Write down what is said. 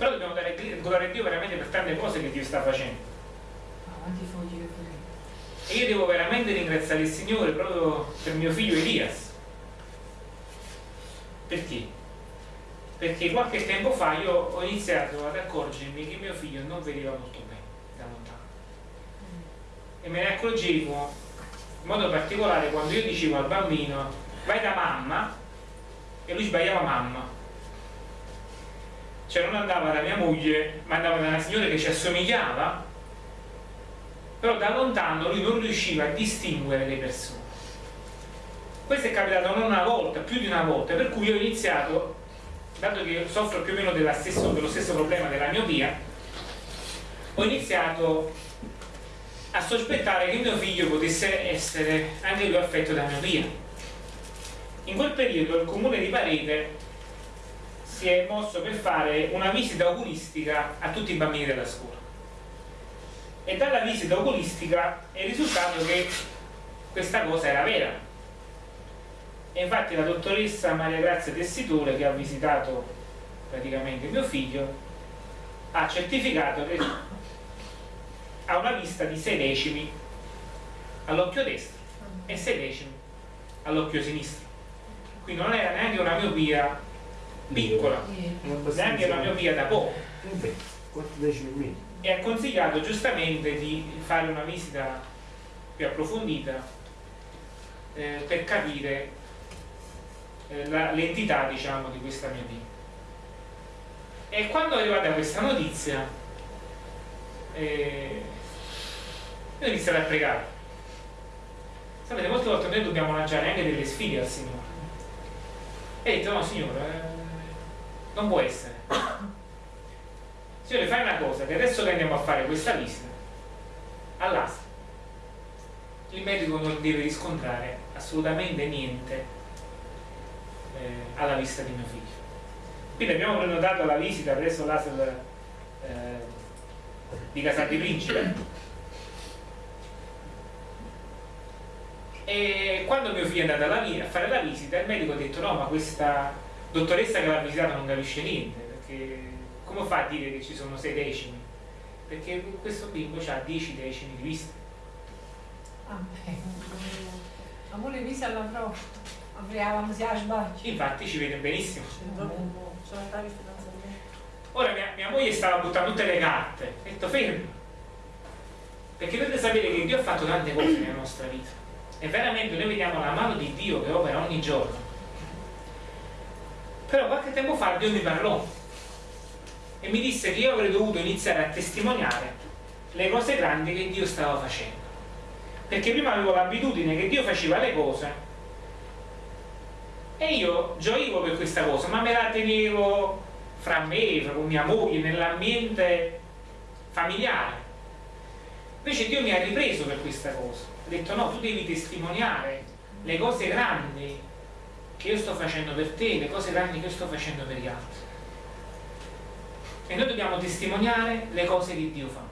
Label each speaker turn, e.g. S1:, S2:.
S1: però dobbiamo dare gloria a Dio veramente per tante cose che Dio sta facendo. E io devo veramente ringraziare il Signore proprio per mio figlio Elias. Perché? perché qualche tempo fa io ho iniziato ad accorgermi che mio figlio non vedeva molto bene da lontano. E me ne accorgevo in modo particolare quando io dicevo al bambino vai da mamma e lui sbagliava mamma cioè non andava da mia moglie ma andava da una signora che ci assomigliava. Però da lontano lui non riusciva a distinguere le persone. Questo è capitato non una volta, più di una volta per cui ho iniziato dato che soffro più o meno stesso, dello stesso problema della miopia ho iniziato a sospettare che mio figlio potesse essere anche lui affetto da miopia. In quel periodo il comune di Parete si è mosso per fare una visita oculistica a tutti i bambini della scuola. E dalla visita oculistica è risultato che questa cosa era vera. E infatti la dottoressa Maria Grazia Tessitore che ha visitato praticamente mio figlio ha certificato che ha una vista di 6 decimi all'occhio destro e 6 decimi all'occhio sinistro. Quindi non era neanche una miopia piccola neanche una miopia da poco e ha consigliato giustamente di fare una visita più approfondita eh, per capire eh, l'entità diciamo, di questa mia vita. E quando è arrivata questa notizia, eh, io ho iniziato a pregare. Sapete, molte volte noi dobbiamo lanciare anche delle sfide al Signore. E ho detto, no Signore, eh, non può essere. Signore fai una cosa che adesso che andiamo a fare questa visita all'asta il medico non deve riscontrare assolutamente niente eh, alla vista di mio figlio. Quindi abbiamo prenotato la visita presso l'ASL eh, di Casati Principe. E quando mio figlio è andato a fare la visita il medico ha detto no ma questa dottoressa che l'ha visitato non capisce niente perché come fa a dire che ci sono 6 decimi? Perché questo bimbo ha 10 decimi di vista.
S2: Ah, Amore vista alla prova. Apriamo si sbaglio.
S1: Infatti ci vede benissimo. Ora mia, mia, moglie stava buttando tutte le carte. Ho detto fermo. Perché dovete sapere che Dio ha fatto tante cose nella nostra vita. E veramente noi vediamo la mano di Dio che opera ogni giorno. Però qualche tempo fa Dio mi parlò e mi disse che io avrei dovuto iniziare a testimoniare le cose grandi che Dio stava facendo. Perché prima avevo l'abitudine che Dio faceva le cose e io gioivo per questa cosa ma me la tenevo fra me, con mia moglie, nell'ambiente familiare. Invece Dio mi ha ripreso per questa cosa. Ha detto no, tu devi testimoniare le cose grandi che io sto facendo per te, le cose grandi che io sto facendo per gli altri. E noi dobbiamo testimoniare le cose che Dio fa